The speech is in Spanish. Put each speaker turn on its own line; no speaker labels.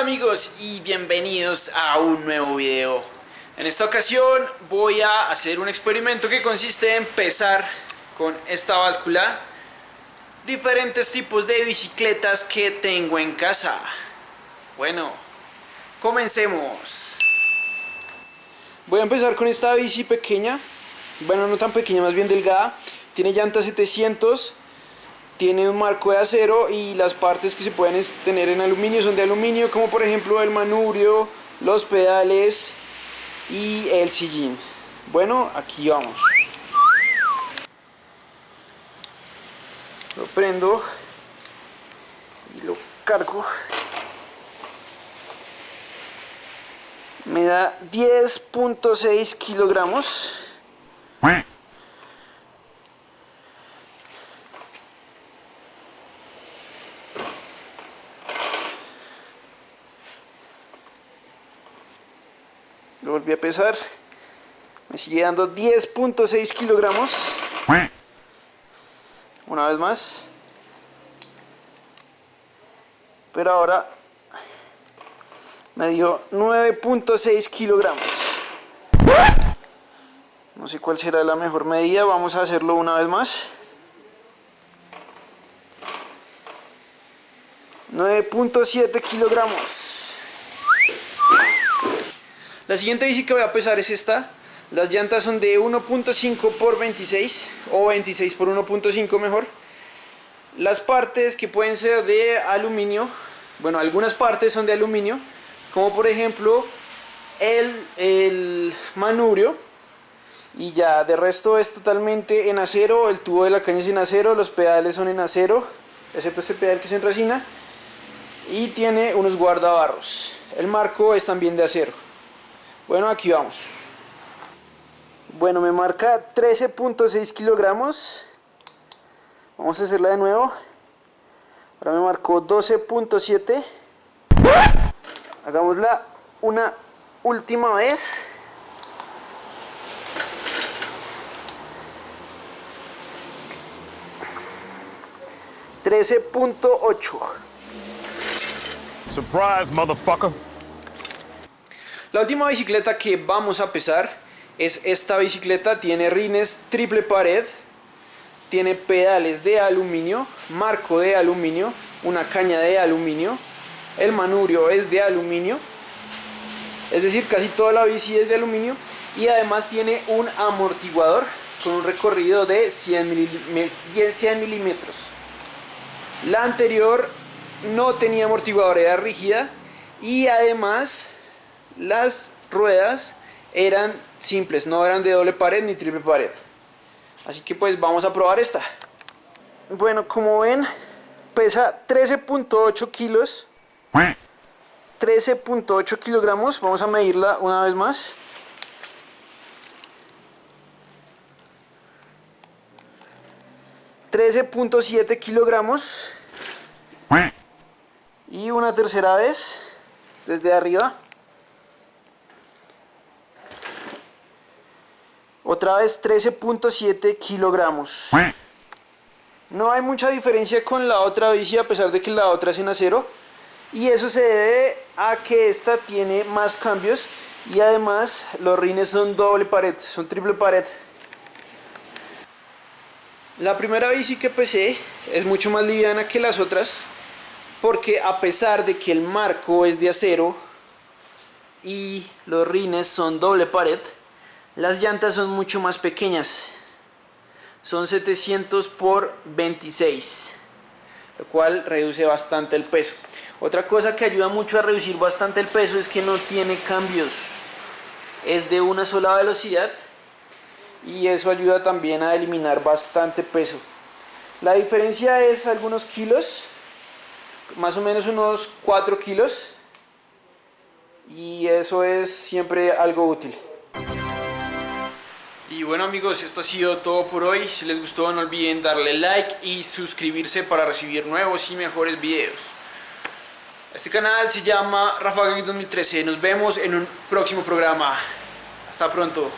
Amigos y bienvenidos a un nuevo video. En esta ocasión voy a hacer un experimento que consiste en pesar con esta báscula diferentes tipos de bicicletas que tengo en casa. Bueno, comencemos. Voy a empezar con esta bici pequeña, bueno no tan pequeña, más bien delgada. Tiene llantas 700 tiene un marco de acero y las partes que se pueden tener en aluminio son de aluminio como por ejemplo el manubrio, los pedales y el sillín. Bueno aquí vamos. Lo prendo y lo cargo. Me da 10.6 kilogramos volví a pesar. Me sigue dando 10.6 kilogramos. Una vez más. Pero ahora me dio 9.6 kilogramos. No sé cuál será la mejor medida vamos a hacerlo una vez más. 9.7 kilogramos la siguiente bici que voy a pesar es esta. Las llantas son de 1.5 por 26 o 26 por 1.5 mejor. Las partes que pueden ser de aluminio, bueno algunas partes son de aluminio, como por ejemplo el, el manubrio y ya de resto es totalmente en acero, el tubo de la caña es en acero, los pedales son en acero, excepto este pedal que es en resina y tiene unos guardabarros. El marco es también de acero. Bueno, aquí vamos. Bueno, me marca 13.6 kilogramos. Vamos a hacerla de nuevo. Ahora me marcó 12.7. Hagámosla una última vez. $13.8
Surprise, motherfucker.
La última bicicleta que vamos a pesar es esta bicicleta, tiene rines triple pared, tiene pedales de aluminio, marco de aluminio, una caña de aluminio, el manubrio es de aluminio, es decir, casi toda la bici es de aluminio. Y además tiene un amortiguador con un recorrido de 100, milímetros. La anterior no tenía amortiguador, era rígida. Y además las ruedas eran simples, no eran de doble pared ni triple pared. Así que pues vamos a probar esta. Bueno, como ven, pesa 13.8 kilos. 13.8 kilogramos. Vamos a medirla una vez más. $13.7 kilogramos y una tercera vez desde arriba Otra vez 13.7 kilogramos. No hay mucha diferencia con la otra bici a pesar de que la otra es en acero. Y eso se debe a que esta tiene más cambios y además los rines son doble pared, son triple pared. La primera bici que pesé es mucho más liviana que las otras porque a pesar de que el marco es de acero y los rines son doble pared, las llantas son mucho más pequeñas. Son 700 por 26, lo cual reduce bastante el peso. Otra cosa que ayuda mucho a reducir bastante el peso es que no tiene cambios. Es de una sola velocidad y eso ayuda también a eliminar bastante peso. La diferencia es algunos kilos, más o menos unos 4 kilos y eso es siempre algo útil. Bueno amigos, esto ha sido todo por hoy. Si les gustó no olviden darle like y suscribirse para recibir nuevos y mejores videos. Este canal se llama Rafa 2013. Nos vemos en un próximo programa. Hasta pronto.